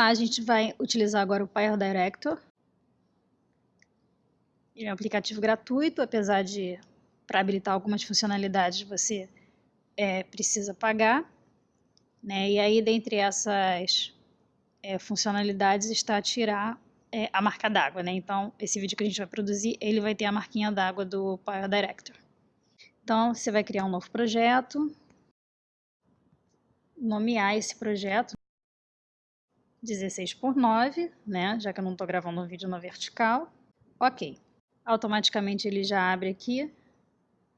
lá, a gente vai utilizar agora o Director. Ele é um aplicativo gratuito, apesar de, para habilitar algumas funcionalidades, você é, precisa pagar. Né? E aí, dentre essas é, funcionalidades, está tirar é, a marca d'água. Né? Então, esse vídeo que a gente vai produzir, ele vai ter a marquinha d'água do Director. Então, você vai criar um novo projeto, nomear esse projeto 16 por 9, né? Já que eu não estou gravando um vídeo na vertical. Ok. Automaticamente ele já abre aqui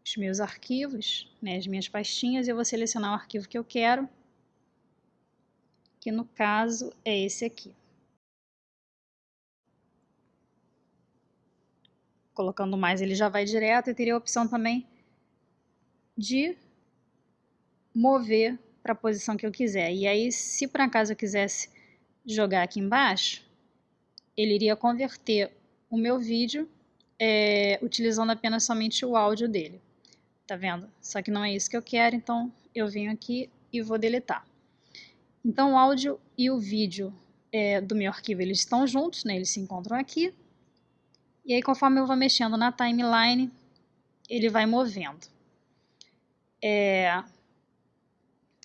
os meus arquivos, né, as minhas pastinhas, e eu vou selecionar o arquivo que eu quero, que no caso é esse aqui. Colocando mais ele já vai direto e teria a opção também de mover para a posição que eu quiser. E aí, se por acaso eu quisesse jogar aqui embaixo, ele iria converter o meu vídeo é, utilizando apenas somente o áudio dele. Tá vendo? Só que não é isso que eu quero, então eu venho aqui e vou deletar. Então o áudio e o vídeo é, do meu arquivo eles estão juntos, né? eles se encontram aqui. E aí conforme eu vou mexendo na timeline, ele vai movendo. É,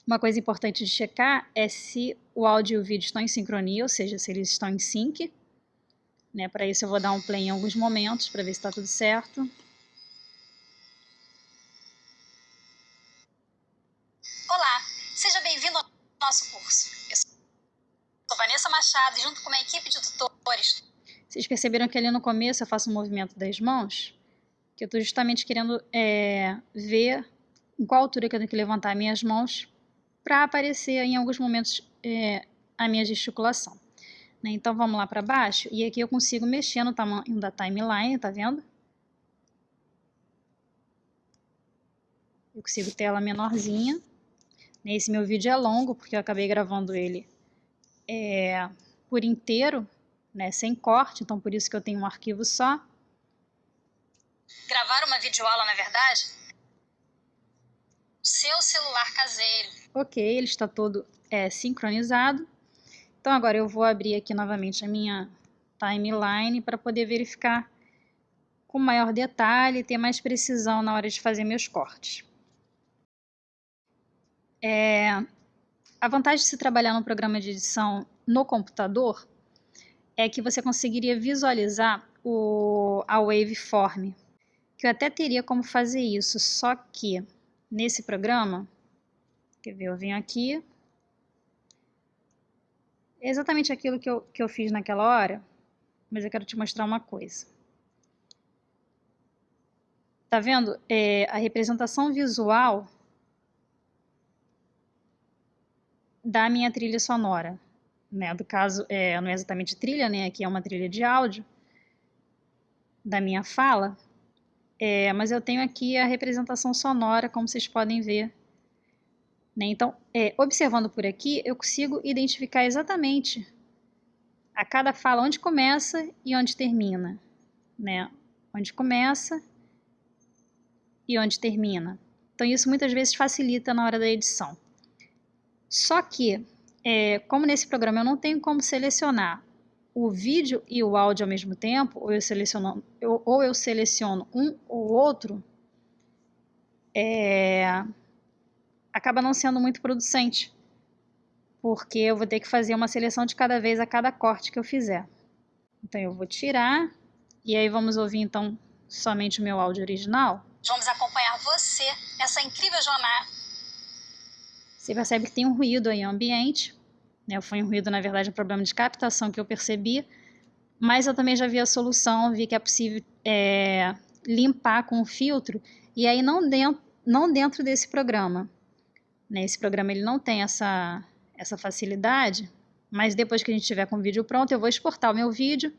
uma coisa importante de checar é se o áudio e o vídeo estão em sincronia, ou seja, se eles estão em sync. Né? Para isso eu vou dar um play em alguns momentos para ver se está tudo certo. Olá, seja bem-vindo ao nosso curso. Eu sou Vanessa Machado e junto com uma equipe de tutores... Vocês perceberam que ali no começo eu faço um movimento das mãos? Que eu estou justamente querendo é, ver em qual altura que eu tenho que levantar minhas mãos para aparecer em alguns momentos é, a minha gesticulação. Né? Então vamos lá para baixo e aqui eu consigo mexer no tamanho da timeline, tá vendo? Eu consigo ter ela menorzinha. Esse meu vídeo é longo porque eu acabei gravando ele é, por inteiro, né, sem corte, então por isso que eu tenho um arquivo só. Gravar uma videoaula, na verdade, seu celular caseiro. Ok, ele está todo é, sincronizado. Então agora eu vou abrir aqui novamente a minha timeline para poder verificar com maior detalhe e ter mais precisão na hora de fazer meus cortes. É, a vantagem de se trabalhar no programa de edição no computador é que você conseguiria visualizar o, a waveform, que eu até teria como fazer isso, só que nesse programa, quer ver, eu venho aqui, é exatamente aquilo que eu, que eu fiz naquela hora, mas eu quero te mostrar uma coisa. Tá vendo? É, a representação visual da minha trilha sonora. Né? Do caso, é, não é exatamente trilha, né? Aqui é uma trilha de áudio da minha fala, é, mas eu tenho aqui a representação sonora, como vocês podem ver. Né? Então, é, observando por aqui, eu consigo identificar exatamente a cada fala onde começa e onde termina. Né? Onde começa e onde termina. Então, isso muitas vezes facilita na hora da edição. Só que, é, como nesse programa eu não tenho como selecionar o vídeo e o áudio ao mesmo tempo, ou eu seleciono, ou eu seleciono um ou outro, é, acaba não sendo muito producente, porque eu vou ter que fazer uma seleção de cada vez a cada corte que eu fizer. Então eu vou tirar, e aí vamos ouvir então somente o meu áudio original. Vamos acompanhar você nessa incrível jornada. Você percebe que tem um ruído aí ambiente, né? Foi um ruído, na verdade, um problema de captação que eu percebi, mas eu também já vi a solução, vi que é possível é, limpar com o filtro, e aí não dentro, não dentro desse programa. Né? Esse programa ele não tem essa, essa facilidade, mas depois que a gente tiver com o vídeo pronto, eu vou exportar o meu vídeo,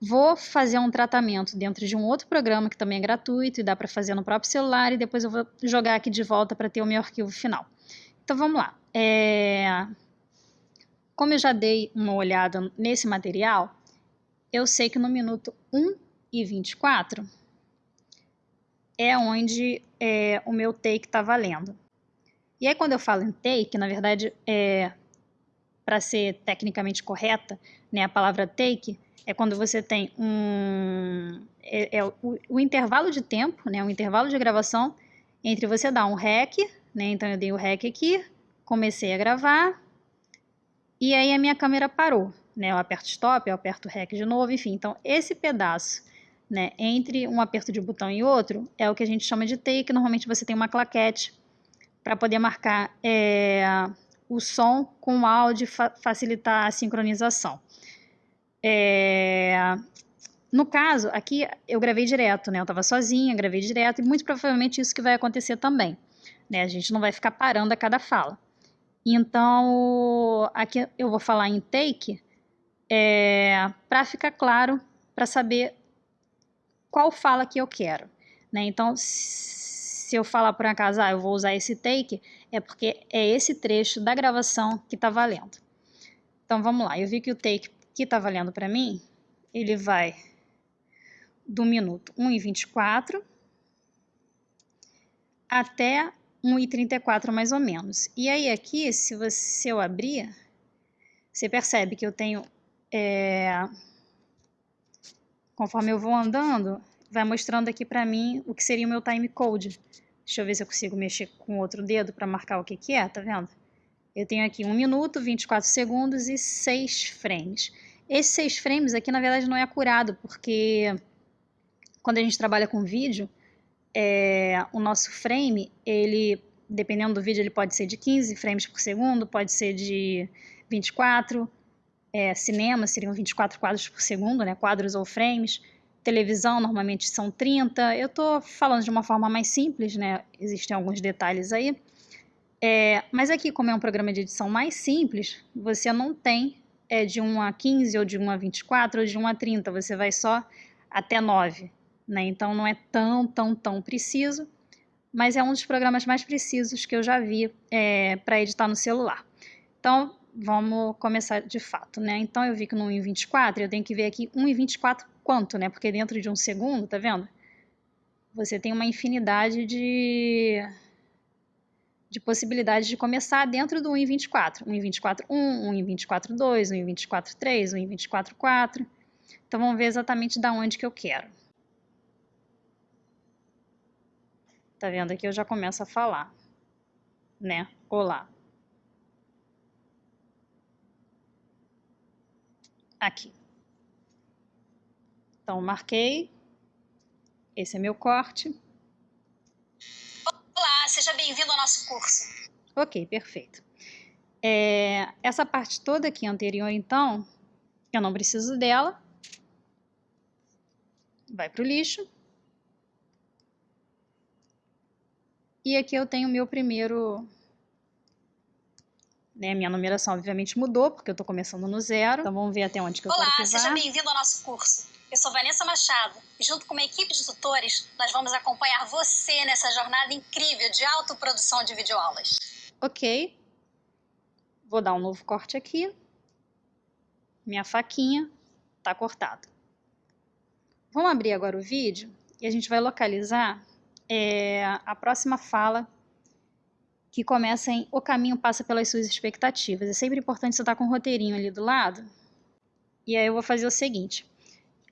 vou fazer um tratamento dentro de um outro programa que também é gratuito e dá para fazer no próprio celular, e depois eu vou jogar aqui de volta para ter o meu arquivo final. Então vamos lá. É... Como eu já dei uma olhada nesse material, eu sei que no minuto 1 e 24 é onde é, o meu take está valendo. E aí quando eu falo em take, na verdade, é, para ser tecnicamente correta, né, a palavra take é quando você tem um é, é o, o, intervalo de tempo, né, um intervalo de gravação entre você dar um rec, né, então eu dei o rec aqui, comecei a gravar e aí a minha câmera parou, né, eu aperto stop, eu aperto rec de novo, enfim, então esse pedaço né, entre um aperto de botão e outro é o que a gente chama de take, normalmente você tem uma claquete para poder marcar é, o som com o áudio fa facilitar a sincronização. É... No caso, aqui eu gravei direto, né? Eu estava sozinha, gravei direto, e muito provavelmente isso que vai acontecer também. Né? A gente não vai ficar parando a cada fala. Então, aqui eu vou falar em take, é, para ficar claro, para saber qual fala que eu quero. Né? Então, se eu falar por acaso, ah, eu vou usar esse take, é porque é esse trecho da gravação que está valendo. Então, vamos lá. Eu vi que o take que está valendo para mim, ele vai do minuto 1 e 24 até 1 e 34 mais ou menos. E aí aqui, se, você, se eu abrir, você percebe que eu tenho, é, conforme eu vou andando, vai mostrando aqui para mim o que seria o meu time code. Deixa eu ver se eu consigo mexer com outro dedo para marcar o que, que é, tá vendo? Eu tenho aqui 1 minuto, 24 segundos e 6 frames. Esses seis frames aqui, na verdade, não é acurado, porque quando a gente trabalha com vídeo, é, o nosso frame, ele, dependendo do vídeo, ele pode ser de 15 frames por segundo, pode ser de 24, é, cinema seriam 24 quadros por segundo, né, quadros ou frames, televisão normalmente são 30, eu estou falando de uma forma mais simples, né, existem alguns detalhes aí, é, mas aqui, como é um programa de edição mais simples, você não tem é de 1 a 15, ou de 1 a 24, ou de 1 a 30, você vai só até 9. Né? Então não é tão, tão, tão preciso, mas é um dos programas mais precisos que eu já vi é, para editar no celular. Então vamos começar de fato. Né? Então eu vi que no 1 em 24, eu tenho que ver aqui 1 em 24 quanto, né? porque dentro de um segundo, tá vendo? Você tem uma infinidade de de possibilidades de começar dentro do 1 em 24. 1 em 24, 1, 1 em 24, 2, 1 em 24, 3, 1 em 24, 4. Então, vamos ver exatamente da onde que eu quero. Tá vendo? Aqui eu já começo a falar, né? Olá. Aqui. Então, marquei. Esse é meu corte. Olá, seja bem-vindo ao nosso curso. Ok, perfeito. É, essa parte toda aqui anterior, então, eu não preciso dela. Vai para o lixo. E aqui eu tenho o meu primeiro... Né, minha numeração obviamente mudou, porque eu estou começando no zero. Então vamos ver até onde que eu Olá, quero que vá. seja bem-vindo ao nosso curso. Eu sou Vanessa Machado e junto com uma equipe de tutores, nós vamos acompanhar você nessa jornada incrível de autoprodução de videoaulas. Ok. Vou dar um novo corte aqui. Minha faquinha está cortada. Vamos abrir agora o vídeo e a gente vai localizar é, a próxima fala que começa em O caminho passa pelas suas expectativas. É sempre importante você estar com o roteirinho ali do lado. E aí eu vou fazer o seguinte.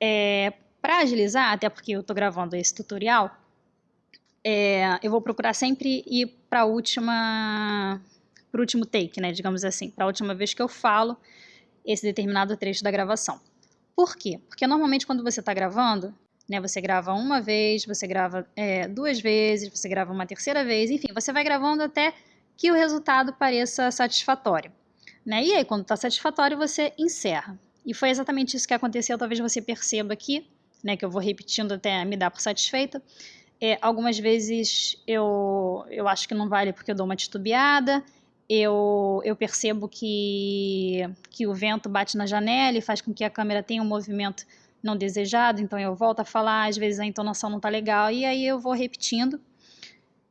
É, para agilizar, até porque eu estou gravando esse tutorial, é, eu vou procurar sempre ir para a última, para o último take, né, digamos assim, para a última vez que eu falo esse determinado trecho da gravação. Por quê? Porque normalmente quando você está gravando, né, você grava uma vez, você grava é, duas vezes, você grava uma terceira vez, enfim, você vai gravando até que o resultado pareça satisfatório. Né? E aí, quando está satisfatório, você encerra. E foi exatamente isso que aconteceu, talvez você perceba aqui, né, que eu vou repetindo até me dar por satisfeita. É, algumas vezes eu, eu acho que não vale porque eu dou uma titubeada, eu, eu percebo que, que o vento bate na janela e faz com que a câmera tenha um movimento não desejado, então eu volto a falar, às vezes a entonação não está legal, e aí eu vou repetindo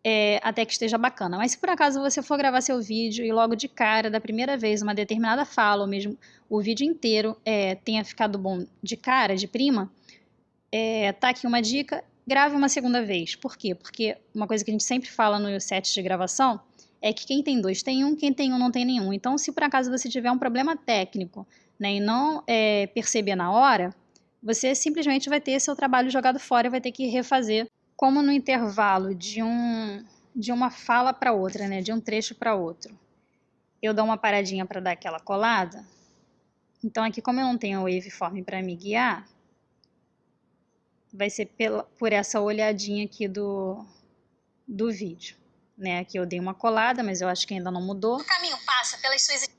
é, até que esteja bacana. Mas se por acaso você for gravar seu vídeo e logo de cara, da primeira vez, uma determinada fala, ou mesmo o vídeo inteiro é, tenha ficado bom de cara, de prima, é, tá aqui uma dica, grave uma segunda vez. Por quê? Porque uma coisa que a gente sempre fala no set de gravação é que quem tem dois tem um, quem tem um não tem nenhum. Então, se por acaso você tiver um problema técnico né, e não é, perceber na hora, você simplesmente vai ter seu trabalho jogado fora e vai ter que refazer, como no intervalo de, um, de uma fala para outra, né, de um trecho para outro. Eu dou uma paradinha para dar aquela colada. Então, aqui, como eu não tenho o waveform para me guiar, vai ser pela, por essa olhadinha aqui do, do vídeo. Né? Aqui eu dei uma colada, mas eu acho que ainda não mudou. O caminho passa pelas suas...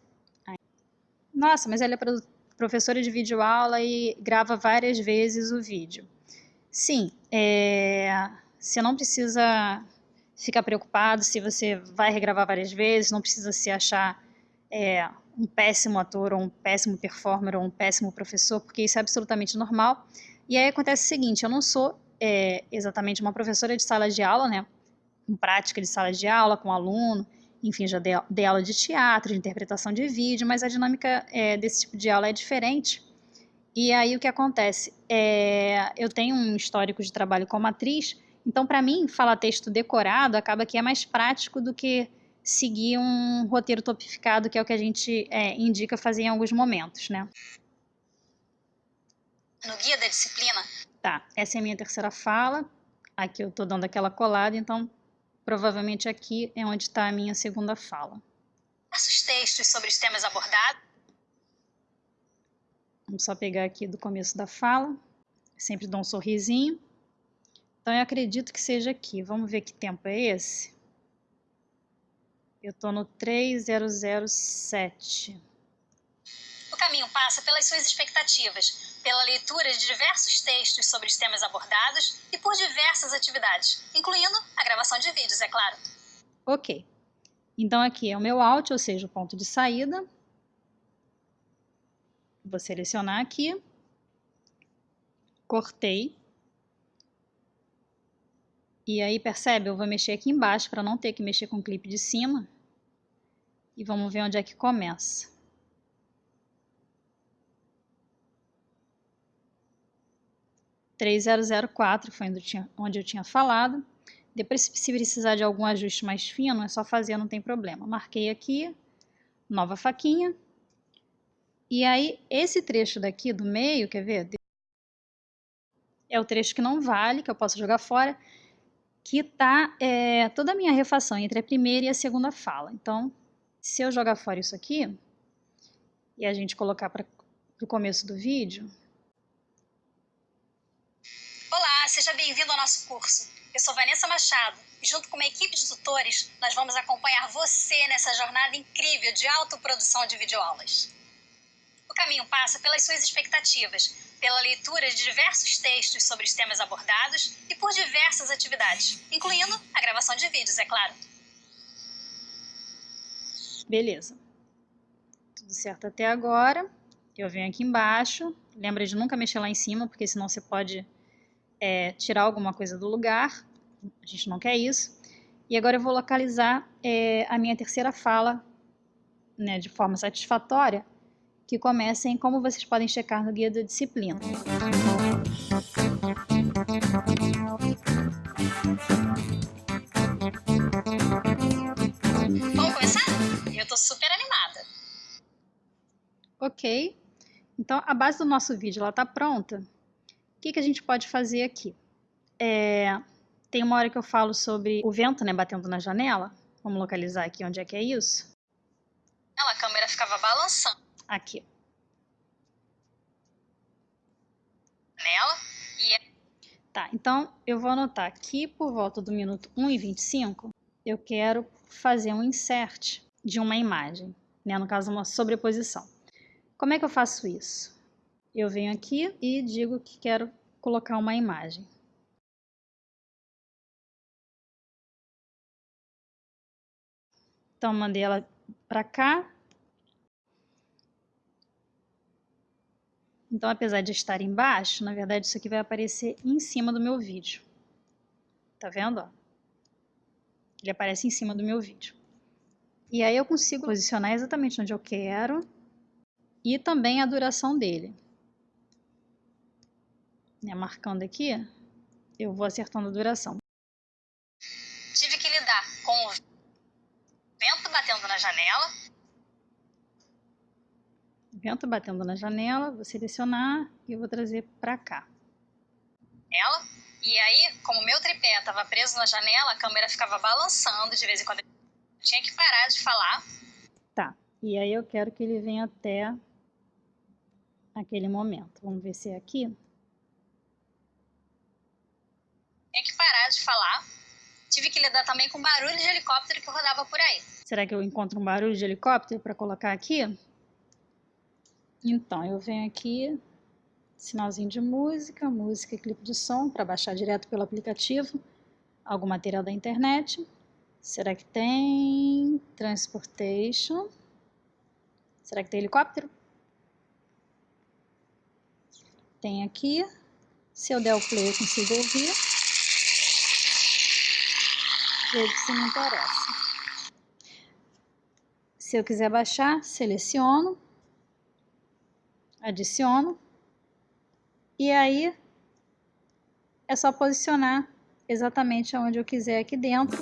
Nossa, mas ela é professora de videoaula e grava várias vezes o vídeo. Sim, é, você não precisa ficar preocupado se você vai regravar várias vezes, não precisa se achar é, um péssimo ator, ou um péssimo performer, ou um péssimo professor, porque isso é absolutamente normal. E aí acontece o seguinte, eu não sou é, exatamente uma professora de sala de aula, né, com prática de sala de aula, com aluno, enfim, já dei, dei aula de teatro, de interpretação de vídeo, mas a dinâmica é, desse tipo de aula é diferente. E aí o que acontece? É, eu tenho um histórico de trabalho como atriz, então para mim falar texto decorado acaba que é mais prático do que seguir um roteiro topificado, que é o que a gente é, indica fazer em alguns momentos, né? no guia da disciplina? Tá, essa é a minha terceira fala. Aqui eu tô dando aquela colada, então provavelmente aqui é onde está a minha segunda fala. Diversos textos sobre os temas abordados. Vamos só pegar aqui do começo da fala. sempre dou um sorrisinho. Então eu acredito que seja aqui. Vamos ver que tempo é esse? Eu tô no 3007. O caminho passa pelas suas expectativas, pela leitura de diversos textos sobre os temas abordados e por diversas atividades, incluindo a gravação de vídeos, é claro. Ok. Então aqui é o meu out, ou seja, o ponto de saída. Vou selecionar aqui. Cortei. E aí, percebe? Eu vou mexer aqui embaixo para não ter que mexer com o clipe de cima. E vamos ver onde é que começa. 3004 foi onde eu, tinha, onde eu tinha falado. Depois, se precisar de algum ajuste mais fino, é só fazer, não tem problema. Marquei aqui, nova faquinha. E aí, esse trecho daqui do meio, quer ver? É o trecho que não vale, que eu posso jogar fora, que tá é, toda a minha refação entre a primeira e a segunda fala. Então, se eu jogar fora isso aqui, e a gente colocar para o começo do vídeo, seja bem-vindo ao nosso curso. Eu sou Vanessa Machado e, junto com uma equipe de tutores, nós vamos acompanhar você nessa jornada incrível de autoprodução de videoaulas. O caminho passa pelas suas expectativas, pela leitura de diversos textos sobre os temas abordados e por diversas atividades, incluindo a gravação de vídeos, é claro. Beleza. Tudo certo até agora. Eu venho aqui embaixo. Lembra de nunca mexer lá em cima, porque senão você pode é, tirar alguma coisa do lugar, a gente não quer isso. E agora eu vou localizar é, a minha terceira fala né, de forma satisfatória, que começa em como vocês podem checar no guia da disciplina. Vamos começar? Eu estou super animada. Ok. Então, a base do nosso vídeo está pronta que, que a gente pode fazer aqui? É, tem uma hora que eu falo sobre o vento né, batendo na janela. Vamos localizar aqui onde é que é isso. Ela, a câmera ficava balançando. Aqui. Nela e... É tá, então eu vou anotar aqui por volta do minuto 1 e 25, eu quero fazer um insert de uma imagem, né? no caso uma sobreposição. Como é que eu faço isso? eu venho aqui e digo que quero colocar uma imagem. Então, mandei ela para cá. Então, apesar de estar embaixo, na verdade isso aqui vai aparecer em cima do meu vídeo. Tá vendo? Ele aparece em cima do meu vídeo. E aí eu consigo posicionar exatamente onde eu quero e também a duração dele né, marcando aqui, eu vou acertando a duração. Tive que lidar com batendo na janela. Vento batendo na janela, vou selecionar e eu vou trazer para cá. Ela. E aí, como meu tripé estava preso na janela, a câmera ficava balançando de vez em quando. Eu tinha que parar de falar. Tá. E aí eu quero que ele venha até aquele momento. Vamos ver se é aqui. Tinha que parar de falar. Tive que lidar também com barulho de helicóptero que rodava por aí. Será que eu encontro um barulho de helicóptero para colocar aqui? Então, eu venho aqui, sinalzinho de música, música e clipe de som, para baixar direto pelo aplicativo, algum material da internet. Será que tem transportation? Será que tem helicóptero? Tem aqui. Se eu der o play, eu consigo ouvir. Vejo se me interessa. Se eu quiser baixar, seleciono, adiciono, e aí é só posicionar exatamente onde eu quiser aqui dentro.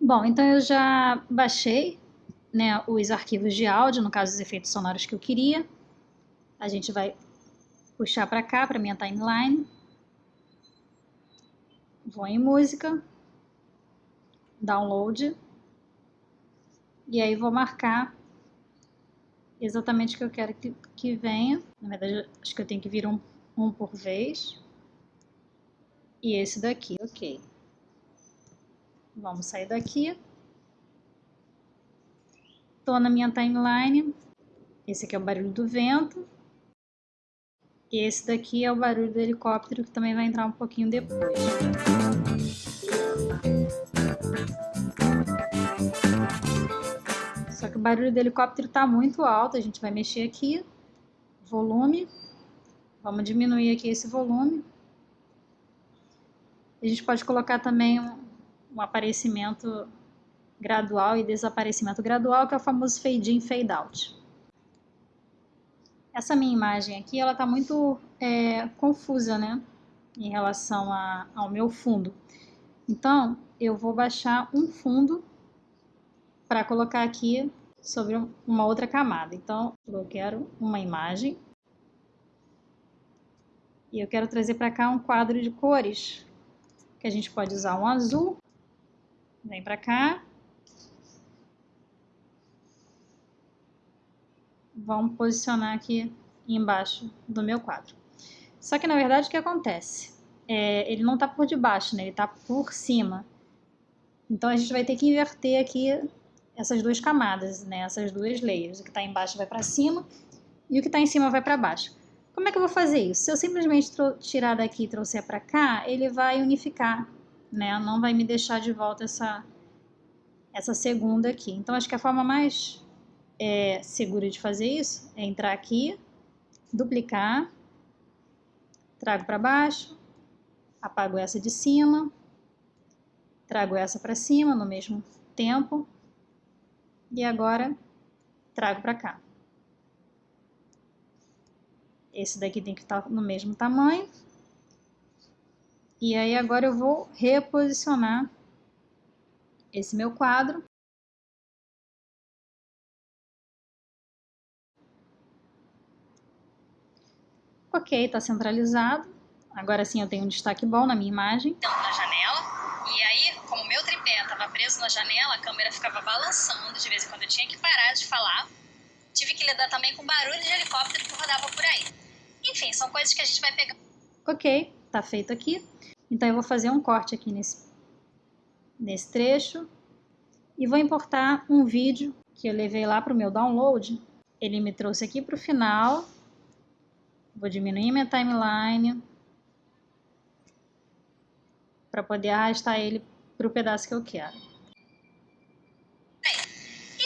Bom, então eu já baixei né, os arquivos de áudio, no caso os efeitos sonoros que eu queria. A gente vai puxar para cá, para minha timeline. Vou em música, download, e aí vou marcar exatamente o que eu quero que, que venha. Na verdade, acho que eu tenho que vir um, um por vez. E esse daqui, ok. Vamos sair daqui. Estou na minha timeline. Esse aqui é o barulho do vento. E esse daqui é o barulho do helicóptero, que também vai entrar um pouquinho depois. O barulho do helicóptero está muito alto, a gente vai mexer aqui. Volume. Vamos diminuir aqui esse volume. A gente pode colocar também um, um aparecimento gradual e desaparecimento gradual, que é o famoso fade in, fade out. Essa minha imagem aqui, ela está muito é, confusa, né, em relação a, ao meu fundo. Então, eu vou baixar um fundo para colocar aqui sobre uma outra camada. Então, eu quero uma imagem e eu quero trazer para cá um quadro de cores, que a gente pode usar um azul, Vem para cá. Vamos posicionar aqui embaixo do meu quadro. Só que, na verdade, o que acontece? É, ele não está por debaixo, né? ele está por cima. Então, a gente vai ter que inverter aqui essas duas camadas, né? essas duas layers. O que está embaixo vai para cima e o que está em cima vai para baixo. Como é que eu vou fazer isso? Se eu simplesmente tirar daqui e trouxer para cá, ele vai unificar né? Não vai me deixar de volta essa, essa segunda aqui. Então, acho que a forma mais é, segura de fazer isso é entrar aqui, duplicar, trago para baixo, apago essa de cima, trago essa para cima no mesmo tempo e agora trago para cá. Esse daqui tem que estar no mesmo tamanho. E aí agora eu vou reposicionar esse meu quadro. Ok, está centralizado. Agora sim eu tenho um destaque bom na minha imagem. Então, na janela. E aí, como meu tripé estava preso na janela, a câmera ficava balançando. De vez em quando eu tinha que parar de falar. Tive que lidar também com barulho de helicóptero que rodava por aí. Enfim, são coisas que a gente vai pegar. Ok, tá feito aqui. Então, eu vou fazer um corte aqui nesse, nesse trecho e vou importar um vídeo que eu levei lá para o meu download. Ele me trouxe aqui para o final. Vou diminuir minha timeline para poder arrastar ele para o pedaço que eu quero.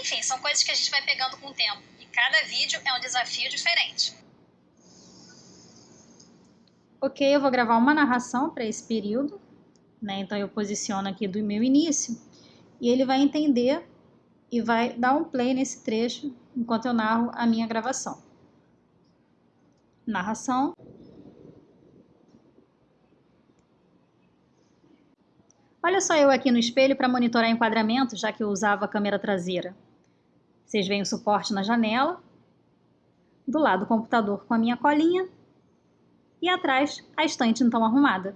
Enfim, são coisas que a gente vai pegando com o tempo. E cada vídeo é um desafio diferente. Ok, eu vou gravar uma narração para esse período, né? Então eu posiciono aqui do meu início e ele vai entender e vai dar um play nesse trecho enquanto eu narro a minha gravação. Narração. Olha só eu aqui no espelho para monitorar enquadramento, já que eu usava a câmera traseira. Vocês veem o suporte na janela, do lado o computador com a minha colinha e atrás a estante então arrumada.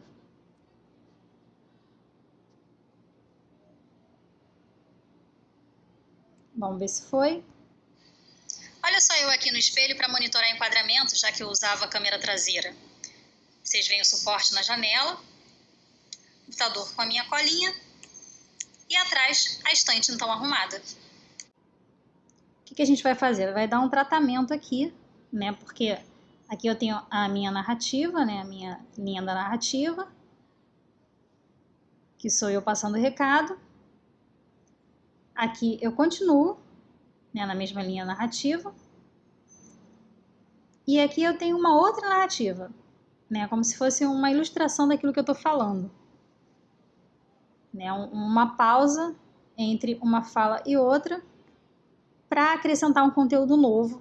Vamos ver se foi. Olha só eu aqui no espelho para monitorar enquadramento, já que eu usava a câmera traseira. Vocês veem o suporte na janela, computador com a minha colinha e atrás a estante então arrumada. O que, que a gente vai fazer? Vai dar um tratamento aqui, né? Porque aqui eu tenho a minha narrativa, né? A minha linha da narrativa, que sou eu passando o recado. Aqui eu continuo né, na mesma linha narrativa. E aqui eu tenho uma outra narrativa, né, como se fosse uma ilustração daquilo que eu estou falando. Né, uma pausa entre uma fala e outra para acrescentar um conteúdo novo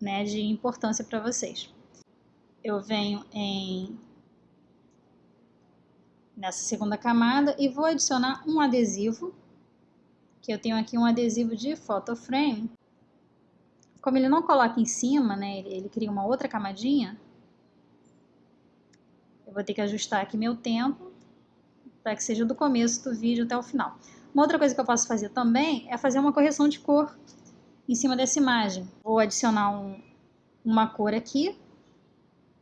né, de importância para vocês. Eu venho em nessa segunda camada e vou adicionar um adesivo que eu tenho aqui um adesivo de photo frame. Como ele não coloca em cima, né, ele, ele cria uma outra camadinha, eu vou ter que ajustar aqui meu tempo para que seja do começo do vídeo até o final. Uma outra coisa que eu posso fazer também é fazer uma correção de cor em cima dessa imagem. Vou adicionar um, uma cor aqui,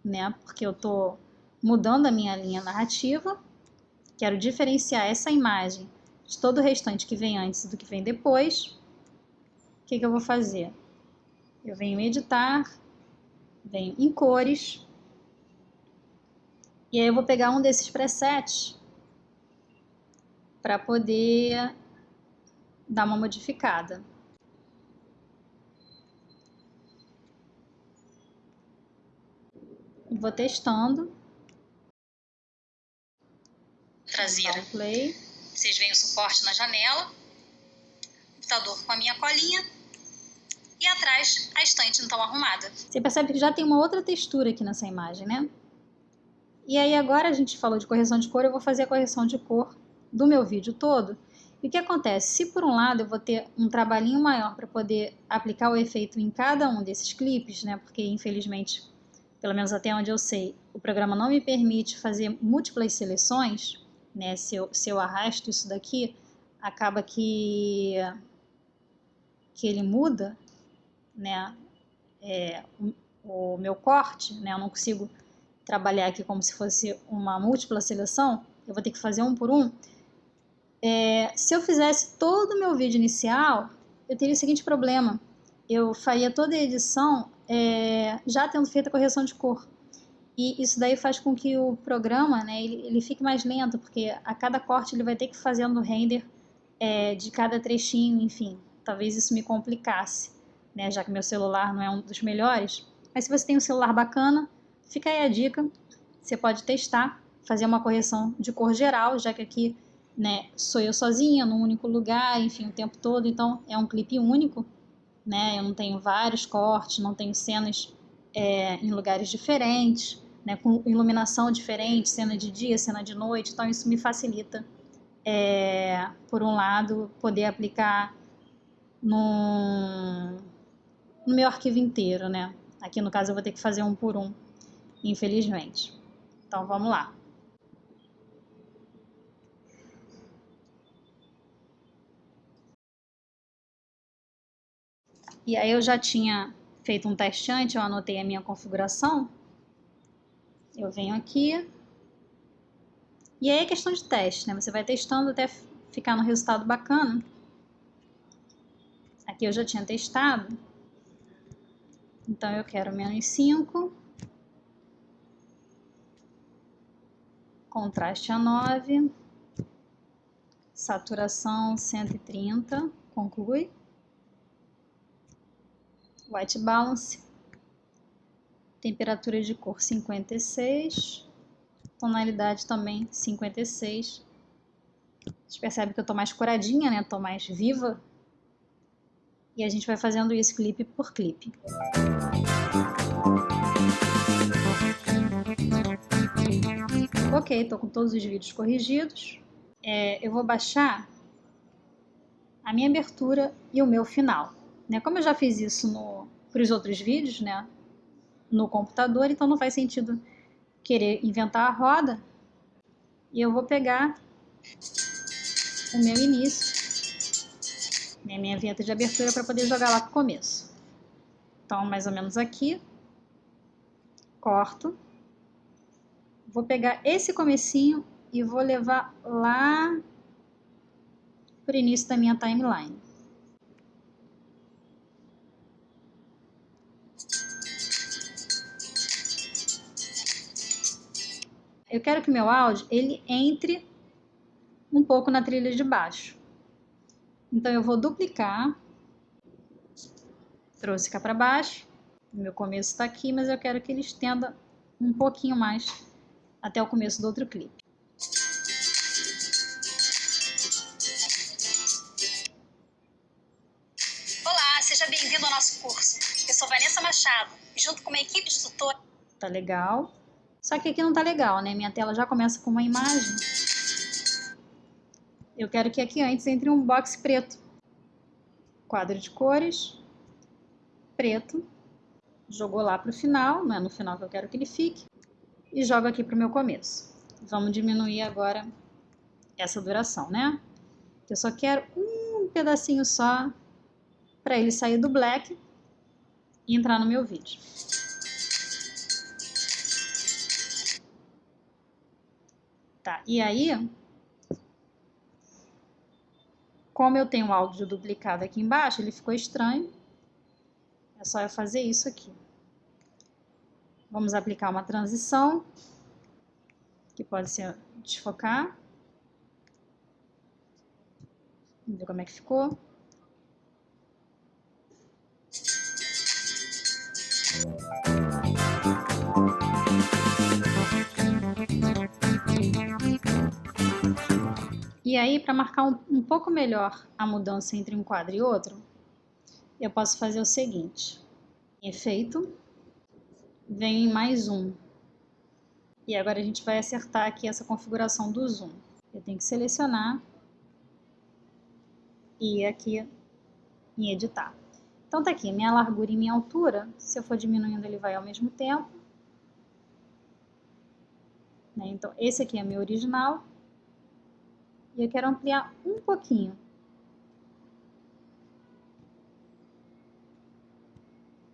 né, porque eu estou mudando a minha linha narrativa. Quero diferenciar essa imagem de todo o restante que vem antes do que vem depois, o que, que eu vou fazer? Eu venho editar, venho em cores, e aí eu vou pegar um desses presets para poder dar uma modificada. Vou testando. Traseira. Play. Vocês veem o suporte na janela, computador com a minha colinha e atrás a estante então arrumada. Você percebe que já tem uma outra textura aqui nessa imagem, né? E aí agora a gente falou de correção de cor, eu vou fazer a correção de cor do meu vídeo todo. E o que acontece? Se por um lado eu vou ter um trabalhinho maior para poder aplicar o efeito em cada um desses clipes, né? Porque infelizmente, pelo menos até onde eu sei, o programa não me permite fazer múltiplas seleções, né? Se eu, se eu arrasto isso daqui, acaba que, que ele muda, né? É, o, meu corte, né? Eu não consigo trabalhar aqui como se fosse uma múltipla seleção, eu vou ter que fazer um por um. É, se eu fizesse todo o meu vídeo inicial, eu teria o seguinte problema, eu faria toda a edição é, já tendo feito a correção de cor. E isso daí faz com que o programa, né, ele, ele fique mais lento, porque a cada corte ele vai ter que ir fazendo render é, de cada trechinho, enfim. Talvez isso me complicasse, né, já que meu celular não é um dos melhores. Mas se você tem um celular bacana, fica aí a dica. Você pode testar, fazer uma correção de cor geral, já que aqui né, sou eu sozinha, num único lugar, enfim, o tempo todo. Então é um clipe único, né? Eu não tenho vários cortes, não tenho cenas é, em lugares diferentes né, com iluminação diferente, cena de dia, cena de noite, então isso me facilita, é, por um lado, poder aplicar no, no meu arquivo inteiro, né? Aqui no caso eu vou ter que fazer um por um, infelizmente. Então vamos lá. E aí eu já tinha feito um teste antes, eu anotei a minha configuração, eu venho aqui. E aí é questão de teste, né? Você vai testando até ficar no resultado bacana. Aqui eu já tinha testado. Então eu quero menos 5. Contraste a 9. Saturação 130. Conclui. White balance temperatura de cor 56, tonalidade também 56. Você percebe que eu tô mais coradinha, né? Tô mais viva. E a gente vai fazendo isso clipe por clipe. Ok, estou com todos os vídeos corrigidos. É, eu vou baixar a minha abertura e o meu final. Né? Como eu já fiz isso para os outros vídeos, né? no computador, então não faz sentido querer inventar a roda. E eu vou pegar o meu início, né, minha vinheta de abertura para poder jogar lá para o começo. Então, mais ou menos aqui, corto, vou pegar esse comecinho e vou levar lá para o início da minha timeline. Eu quero que meu áudio ele entre um pouco na trilha de baixo. Então eu vou duplicar, trouxe cá para baixo, o meu começo está aqui, mas eu quero que ele estenda um pouquinho mais até o começo do outro clipe. Olá, seja bem-vindo ao nosso curso. Eu sou Vanessa Machado e junto com uma equipe de tutor... Tá legal. Só que aqui não tá legal, né? Minha tela já começa com uma imagem. Eu quero que aqui antes entre um box preto. Quadro de cores, preto. Jogou lá para o final, não é no final que eu quero que ele fique. E jogo aqui para o meu começo. Vamos diminuir agora essa duração, né? Eu só quero um pedacinho só para ele sair do black e entrar no meu vídeo. Tá, e aí, como eu tenho o áudio duplicado aqui embaixo, ele ficou estranho. É só eu fazer isso aqui. Vamos aplicar uma transição, que pode ser desfocar. Vamos ver como é que ficou. E aí, para marcar um, um pouco melhor a mudança entre um quadro e outro, eu posso fazer o seguinte. Efeito, vem em mais um. E agora a gente vai acertar aqui essa configuração do zoom. Eu tenho que selecionar e ir aqui em editar. Então tá aqui, minha largura e minha altura, se eu for diminuindo ele vai ao mesmo tempo. Né? Então esse aqui é meu original, e eu quero ampliar um pouquinho.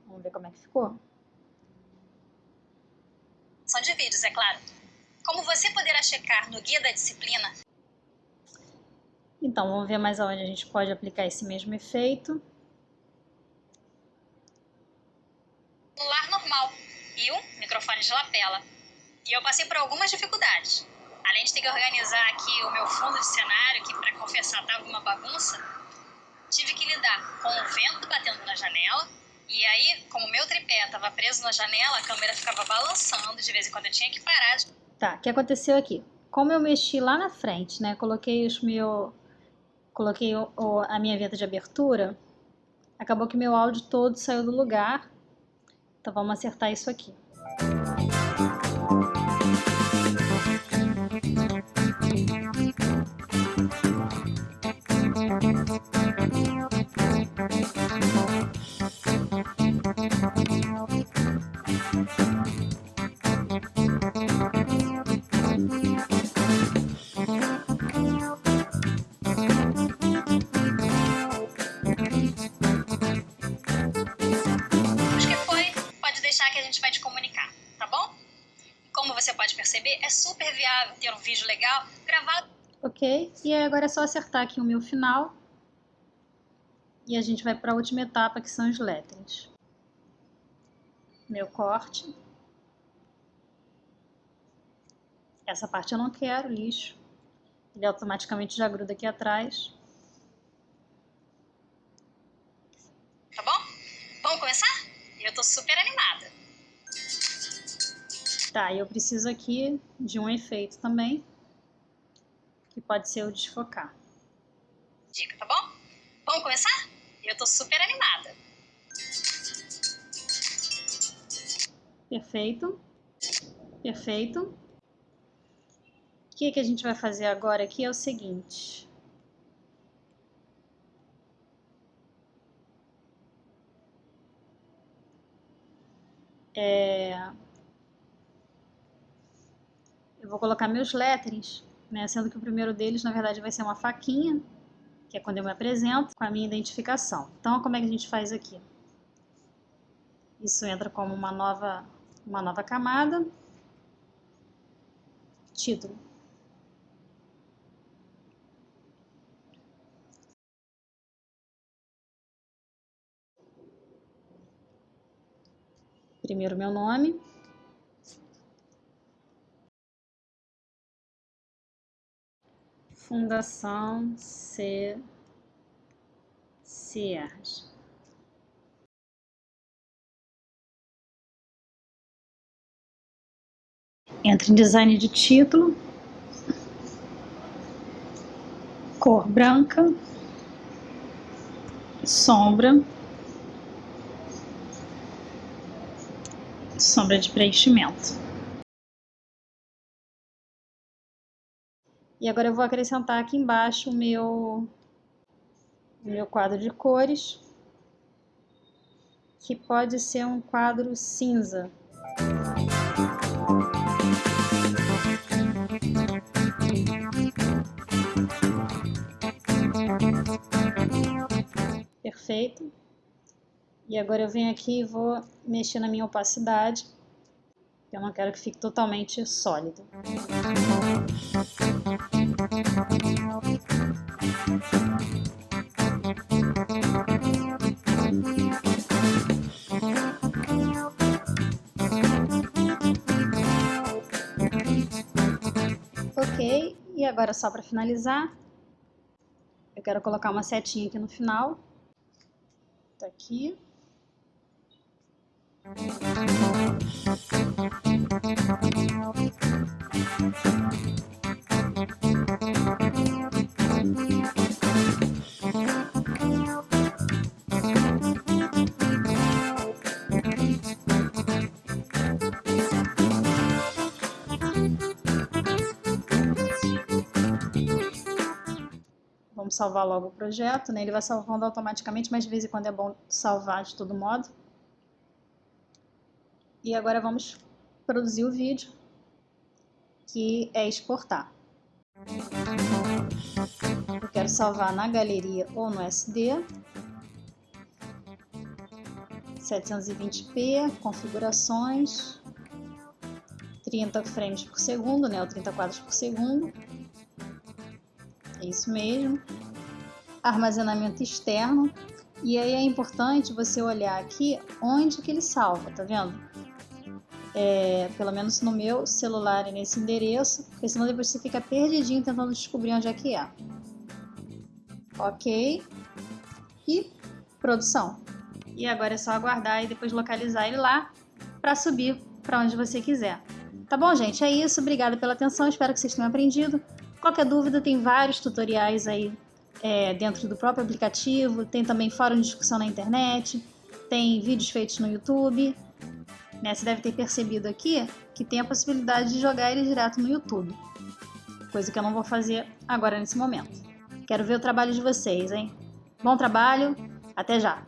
Vamos ver como é que ficou? São de vídeos, é claro. Como você poderá checar no guia da disciplina? Então, vamos ver mais aonde a gente pode aplicar esse mesmo efeito. Celular normal e um microfone de lapela. E eu passei por algumas dificuldades. Além de ter que organizar aqui o meu fundo de cenário, que para confessar estava uma bagunça, tive que lidar com o vento batendo na janela. E aí, como o meu tripé estava preso na janela, a câmera ficava balançando, de vez em quando eu tinha que parar. De... Tá, o que aconteceu aqui? Como eu mexi lá na frente, né, coloquei os meu coloquei o, o, a minha venta de abertura, acabou que meu áudio todo saiu do lugar. Então vamos acertar isso aqui. Ter um vídeo legal gravado. Ok, e aí agora é só acertar aqui o meu final. E a gente vai para a última etapa, que são os letras. Meu corte. Essa parte eu não quero, lixo. Ele automaticamente já gruda aqui atrás. Tá bom? Vamos começar? Eu tô super animada. Tá, eu preciso aqui de um efeito também, que pode ser o desfocar. Dica, tá bom? Vamos começar? Eu tô super animada. Perfeito. Perfeito. O que, que a gente vai fazer agora aqui é o seguinte. É... Eu vou colocar meus letterings, né? sendo que o primeiro deles, na verdade, vai ser uma faquinha, que é quando eu me apresento, com a minha identificação. Então, como é que a gente faz aqui? Isso entra como uma nova, uma nova camada. Título. Primeiro meu nome. Fundação C. Cierge. Entra em design de título, cor branca, sombra, sombra de preenchimento. E agora eu vou acrescentar aqui embaixo o meu, o meu quadro de cores, que pode ser um quadro cinza. Perfeito. E agora eu venho aqui e vou mexer na minha opacidade. Eu não quero que fique totalmente sólido. Ok, e agora só para finalizar, eu quero colocar uma setinha aqui no final. Tá aqui. Vamos salvar logo o projeto, né? Ele vai salvando automaticamente, mas de vez em quando é bom salvar de todo modo. E agora vamos produzir o vídeo, que é exportar. Eu quero salvar na galeria ou no SD. 720p, configurações, 30 frames por segundo, né, ou 30 quadros por segundo. É isso mesmo. Armazenamento externo. E aí é importante você olhar aqui onde que ele salva, tá vendo? É, pelo menos no meu celular e nesse endereço, porque senão depois você fica perdidinho tentando descobrir onde é que é. Ok. E produção. E agora é só aguardar e depois localizar ele lá para subir para onde você quiser. Tá bom, gente? É isso. Obrigada pela atenção. Espero que vocês tenham aprendido. Qualquer dúvida, tem vários tutoriais aí é, dentro do próprio aplicativo. Tem também fórum de discussão na internet. Tem vídeos feitos no YouTube. Né? Você deve ter percebido aqui que tem a possibilidade de jogar ele direto no YouTube. Coisa que eu não vou fazer agora nesse momento. Quero ver o trabalho de vocês, hein? Bom trabalho, até já!